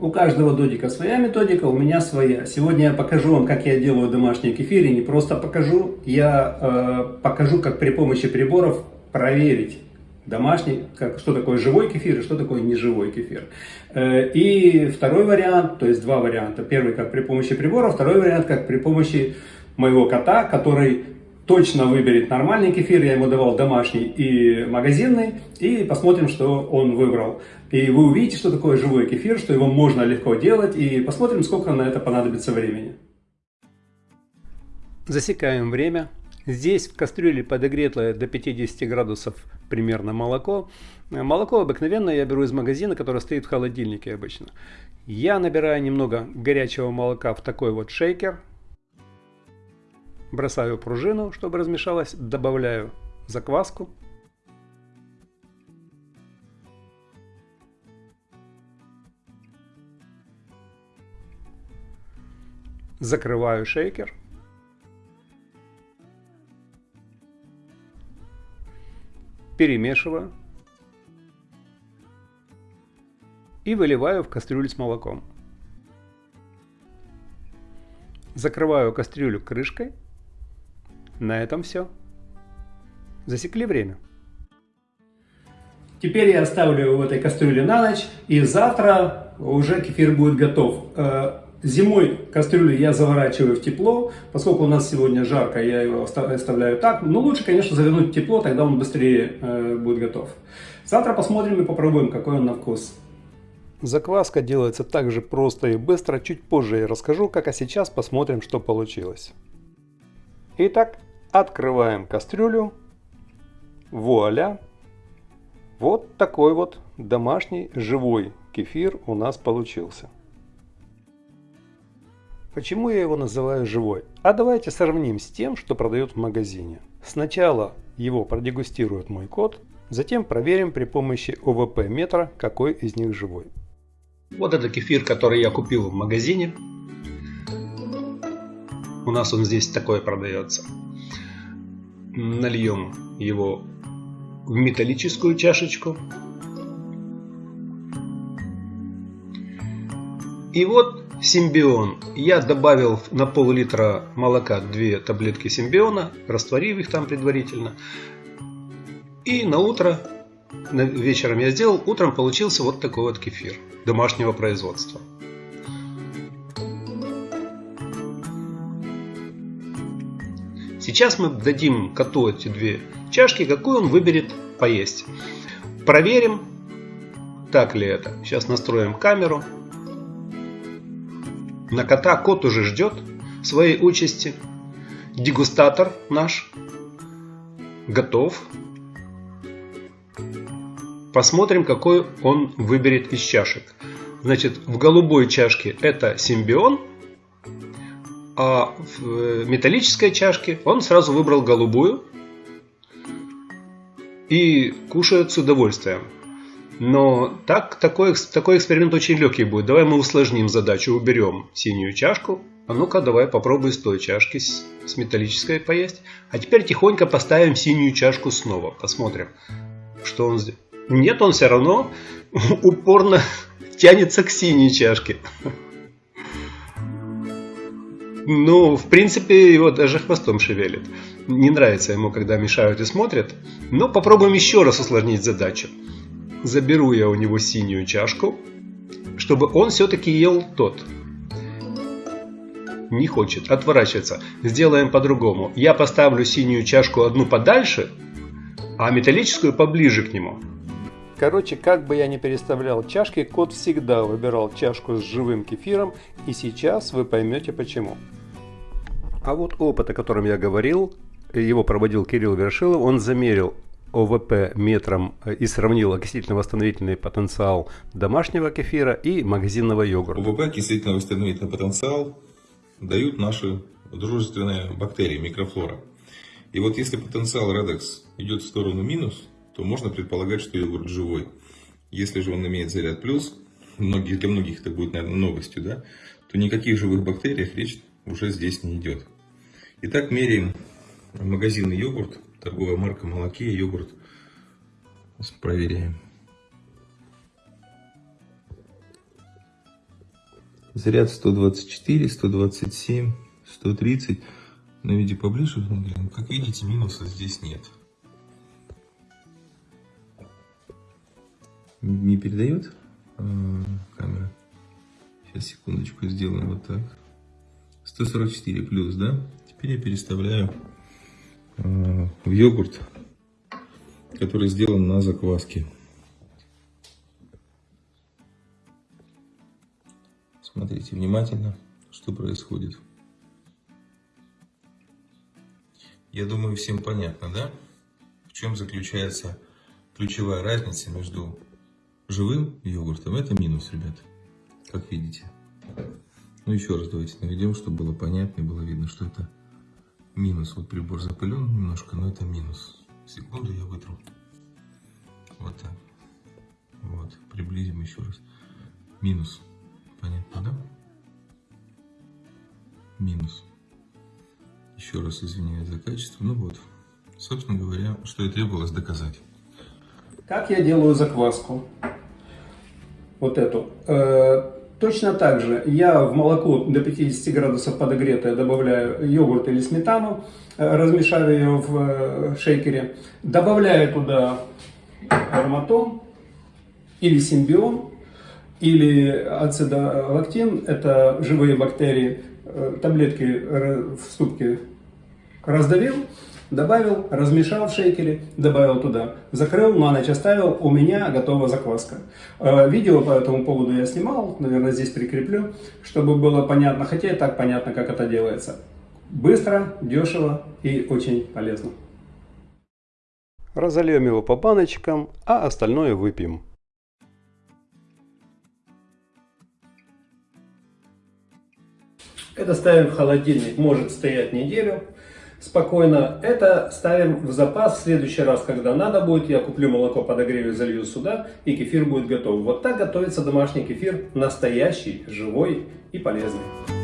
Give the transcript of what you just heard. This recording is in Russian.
У каждого додика своя методика, у меня своя. Сегодня я покажу вам, как я делаю домашний кефир. И не просто покажу, я э, покажу, как при помощи приборов проверить домашний, как, что такое живой кефир и что такое неживой кефир. Э, и второй вариант, то есть два варианта. Первый как при помощи прибора, второй вариант как при помощи моего кота, который точно выберет нормальный кефир, я ему давал домашний и магазинный, и посмотрим, что он выбрал. И вы увидите, что такое живой кефир, что его можно легко делать, и посмотрим, сколько на это понадобится времени. Засекаем время. Здесь в кастрюле подогретое до 50 градусов примерно молоко. Молоко обыкновенное я беру из магазина, которое стоит в холодильнике обычно. Я набираю немного горячего молока в такой вот шейкер, Бросаю пружину, чтобы размешалась, добавляю закваску. Закрываю шейкер. Перемешиваю. И выливаю в кастрюлю с молоком. Закрываю кастрюлю крышкой на этом все. Засекли время. Теперь я оставлю его в этой кастрюле на ночь, и завтра уже кефир будет готов. Э, зимой кастрюлю я заворачиваю в тепло, поскольку у нас сегодня жарко, я его оставляю так. Но лучше, конечно, завернуть в тепло, тогда он быстрее э, будет готов. Завтра посмотрим и попробуем, какой он на вкус. Закваска делается так же просто и быстро, чуть позже я расскажу, как а сейчас посмотрим, что получилось. Итак, Открываем кастрюлю. Вуаля! Вот такой вот домашний живой кефир у нас получился. Почему я его называю живой? А давайте сравним с тем, что продают в магазине. Сначала его продегустирует мой кот, затем проверим при помощи ОВП метра, какой из них живой. Вот это кефир, который я купил в магазине. У нас он здесь такой продается нальем его в металлическую чашечку. И вот симбион. Я добавил на пол-литра молока две таблетки симбиона, растворив их там предварительно. И на утро, вечером я сделал, утром получился вот такой вот кефир домашнего производства. Сейчас мы дадим коту эти две чашки, какую он выберет поесть. Проверим, так ли это. Сейчас настроим камеру. На кота кот уже ждет своей участи. Дегустатор наш готов. Посмотрим, какой он выберет из чашек. Значит, в голубой чашке это симбион, а в металлической чашке он сразу выбрал голубую и кушает с удовольствием. Но так, такой, такой эксперимент очень легкий будет. Давай мы усложним задачу, уберем синюю чашку. А ну-ка, давай попробуй с той чашки с, с металлической поесть. А теперь тихонько поставим синюю чашку снова. Посмотрим, что он сделает. Нет, он все равно упорно тянется к синей чашке. Ну, в принципе, его даже хвостом шевелит. Не нравится ему, когда мешают и смотрят. Но попробуем еще раз усложнить задачу. Заберу я у него синюю чашку, чтобы он все-таки ел тот. Не хочет, отворачивается. Сделаем по-другому. Я поставлю синюю чашку одну подальше, а металлическую поближе к нему. Короче, как бы я ни переставлял чашки, кот всегда выбирал чашку с живым кефиром, и сейчас вы поймете почему. А вот опыт, о котором я говорил, его проводил Кирилл Вершилов, он замерил ОВП метром э, и сравнил окислительно-восстановительный потенциал домашнего кефира и магазинного йогурта. ОВП, окислительно-восстановительный потенциал, дают наши дружественные бактерии, микрофлора. И вот если потенциал Redex идет в сторону минус, то можно предполагать, что йогурт живой. Если же он имеет заряд плюс, многие, для многих это будет, наверное, новостью, да, то никаких живых бактерий речь уже здесь не идет. Итак, меряем магазинный йогурт, торговая марка Молоке, йогурт. Проверяем. Заряд 124, 127, 130. На видео поближе. Как видите, минуса здесь нет. Не передает а, камера? Сейчас, секундочку, сделаем вот так. 144 плюс, да? Теперь я переставляю э, в йогурт, который сделан на закваске. Смотрите внимательно, что происходит. Я думаю, всем понятно, да? В чем заключается ключевая разница между живым йогуртом. Это минус, ребят, как видите. Ну, еще раз давайте наведем, чтобы было понятно и было видно, что это минус. Вот прибор запылен немножко, но это минус. Секунду я вытру. Вот так. Вот, приблизим еще раз. Минус. Понятно, да? Минус. Еще раз извиняюсь за качество. Ну вот, собственно говоря, что и требовалось доказать. Как я делаю закваску? Вот эту. Э, точно так же. Я в молоко до 50 градусов подогретое добавляю йогурт или сметану, э, размешав ее в э, шейкере. Добавляю туда ароматон или симбион, или ацидолактин, это живые бактерии, таблетки в ступке раздавил, добавил, размешал в шейкере, добавил туда, закрыл, на ночь оставил, у меня готова закваска. Э, видео по этому поводу я снимал, наверное, здесь прикреплю, чтобы было понятно, хотя и так понятно, как это делается. Быстро, дешево и очень полезно. Разольем его по баночкам, а остальное выпьем. Это ставим в холодильник, может стоять неделю спокойно. Это ставим в запас. В следующий раз, когда надо будет, я куплю молоко, подогрею, залью сюда, и кефир будет готов. Вот так готовится домашний кефир, настоящий, живой и полезный.